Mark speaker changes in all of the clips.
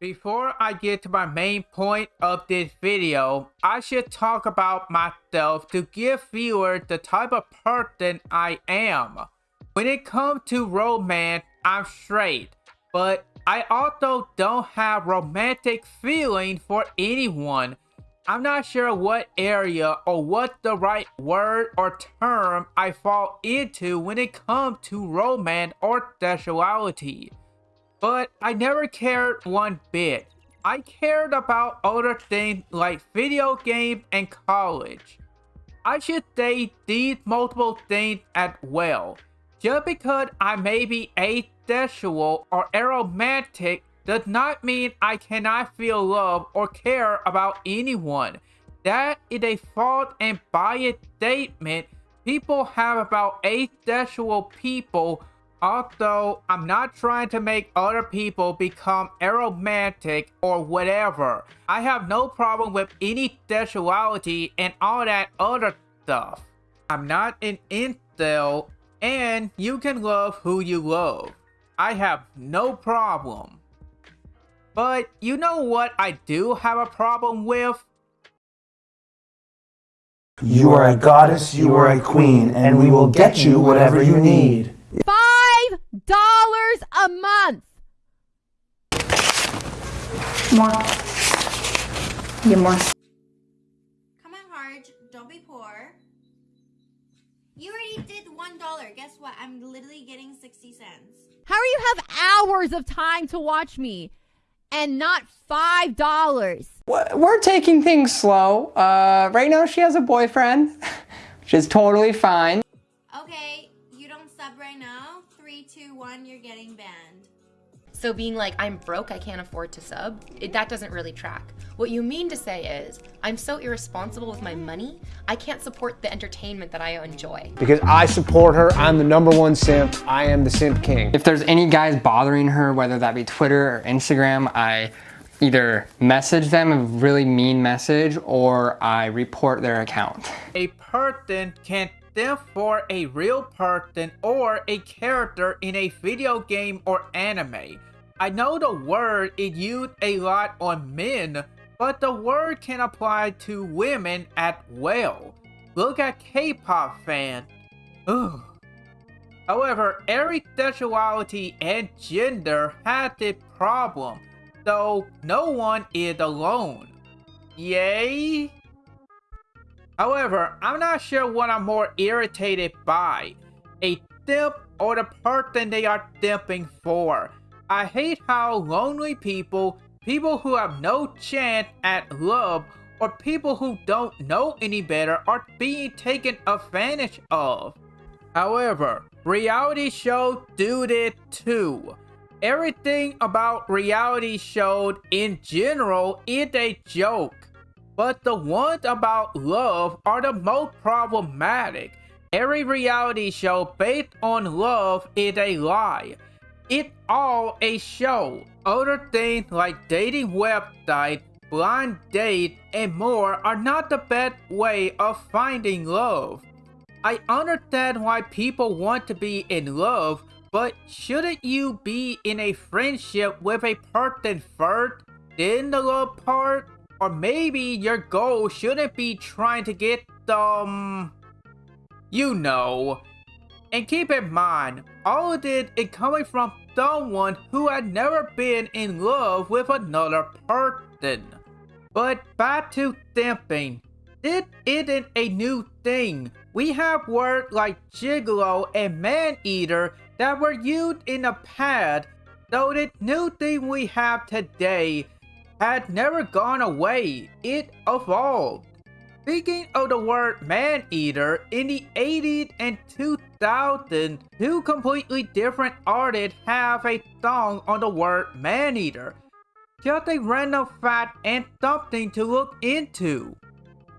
Speaker 1: Before I get to my main point of this video, I should talk about myself to give viewers the type of person I am. When it comes to romance, I'm straight, but I also don't have romantic feeling for anyone. I'm not sure what area or what the right word or term I fall into when it comes to romance or sexuality. But I never cared one bit. I cared about other things like video games and college. I should say these multiple things as well. Just because I may be asexual or aromantic does not mean I cannot feel love or care about anyone. That is a false and biased statement people have about asexual people. Also, I'm not trying to make other people become aromantic or whatever. I have no problem with any sexuality and all that other stuff. I'm not an incel, and you can love who you love. I have no problem. But you know what I do have a problem with?
Speaker 2: You are a goddess, you are a queen, and we will get you whatever you need.
Speaker 3: Bye! $5 a month.
Speaker 4: More. Yeah, more.
Speaker 5: Come on, Harge. Don't be poor. You already did $1. Guess what? I'm literally getting 60 cents.
Speaker 3: How do you have hours of time to watch me? and not five dollars.
Speaker 6: We're taking things slow. Uh, right now, she has a boyfriend, which is totally fine.
Speaker 5: One, you're getting banned.
Speaker 7: So being like, I'm broke, I can't afford to sub, it, that doesn't really track. What you mean to say is, I'm so irresponsible with my money, I can't support the entertainment that I enjoy.
Speaker 8: Because I support her, I'm the number one simp, I am the simp king.
Speaker 6: If there's any guys bothering her, whether that be Twitter or Instagram, I either message them a really mean message or I report their account.
Speaker 1: A person can for a real person or a character in a video game or anime. I know the word is used a lot on men, but the word can apply to women as well. Look at K-pop fans. Ugh. However, every sexuality and gender has its problem, so no one is alone. Yay? However, I'm not sure what I'm more irritated by. A simp or the person they are simping for. I hate how lonely people, people who have no chance at love, or people who don't know any better are being taken advantage of. However, reality shows do it too. Everything about reality shows in general is a joke. But the ones about love are the most problematic. Every reality show based on love is a lie. It's all a show. Other things like dating websites, blind dates, and more are not the best way of finding love. I understand why people want to be in love, but shouldn't you be in a friendship with a person first, then the love part? Or maybe your goal shouldn't be trying to get um... You know. And keep in mind, all of this is coming from someone who had never been in love with another person. But back to simping. This isn't a new thing. We have words like gigolo and man-eater that were used in the past, so the new thing we have today had never gone away. It evolved. Speaking of the word man-eater, in the 80s and 2000s, two completely different artists have a song on the word man-eater. Just a random fact and something to look into.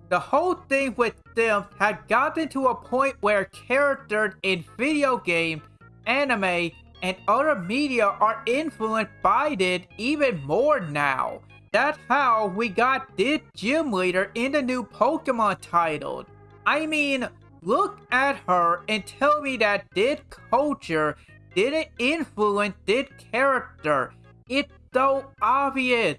Speaker 1: The whole thing with them had gotten to a point where characters in video games, anime, and other media are influenced by it even more now. That's how we got this gym leader in the new Pokemon title. I mean, look at her and tell me that this culture didn't influence this character. It's so obvious.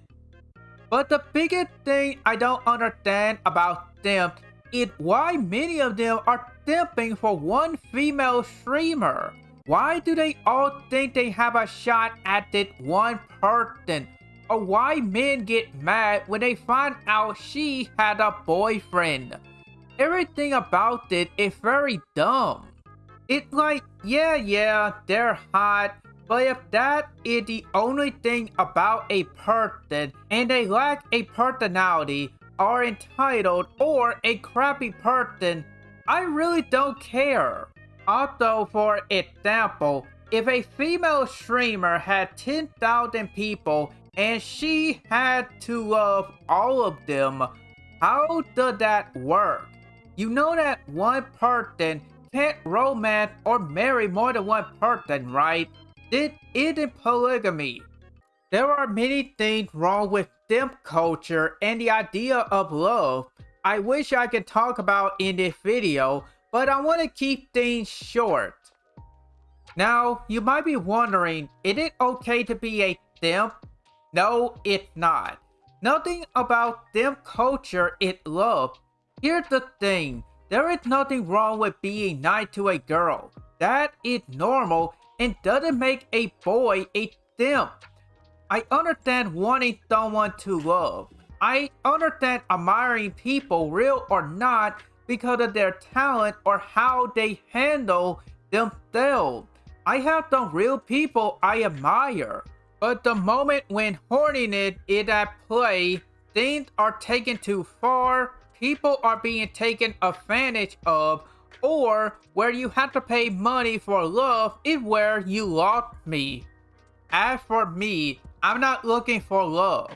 Speaker 1: But the biggest thing I don't understand about them is why many of them are simping for one female streamer. Why do they all think they have a shot at that one person? Or why men get mad when they find out she had a boyfriend? Everything about it is very dumb. It's like, yeah, yeah, they're hot, but if that is the only thing about a person and they lack a personality, are entitled, or a crappy person, I really don't care. Also, for example, if a female streamer had 10,000 people and she had to love all of them, how does that work? You know that one person can't romance or marry more than one person, right? It isn't polygamy. There are many things wrong with simp culture and the idea of love I wish I could talk about in this video, but I want to keep things short. Now, you might be wondering, is it okay to be a simp? No, it's not. Nothing about them culture is love. Here's the thing, there is nothing wrong with being nice to a girl. That is normal and doesn't make a boy a simp. I understand wanting someone to love. I understand admiring people, real or not, because of their talent or how they handle themselves. I have some real people I admire. But the moment when horniness is at play, things are taken too far, people are being taken advantage of, or where you have to pay money for love is where you lost me. As for me, I'm not looking for love.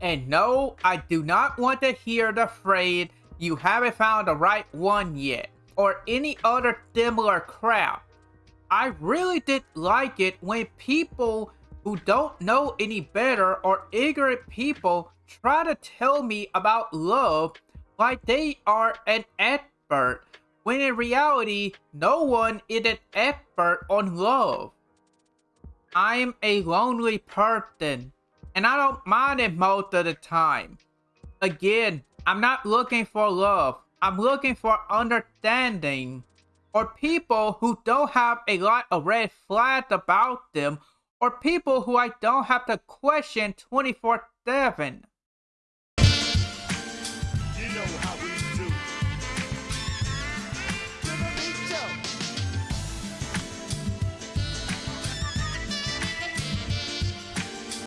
Speaker 1: And no, I do not want to hear the phrase, you haven't found the right one yet, or any other similar crap. I really did like it when people who don't know any better or ignorant people try to tell me about love like they are an expert, when in reality, no one is an expert on love. I'm a lonely person, and I don't mind it most of the time. Again, I'm not looking for love. I'm looking for understanding. Or people who don't have a lot of red flags about them. Or people who I don't have to question 24-7.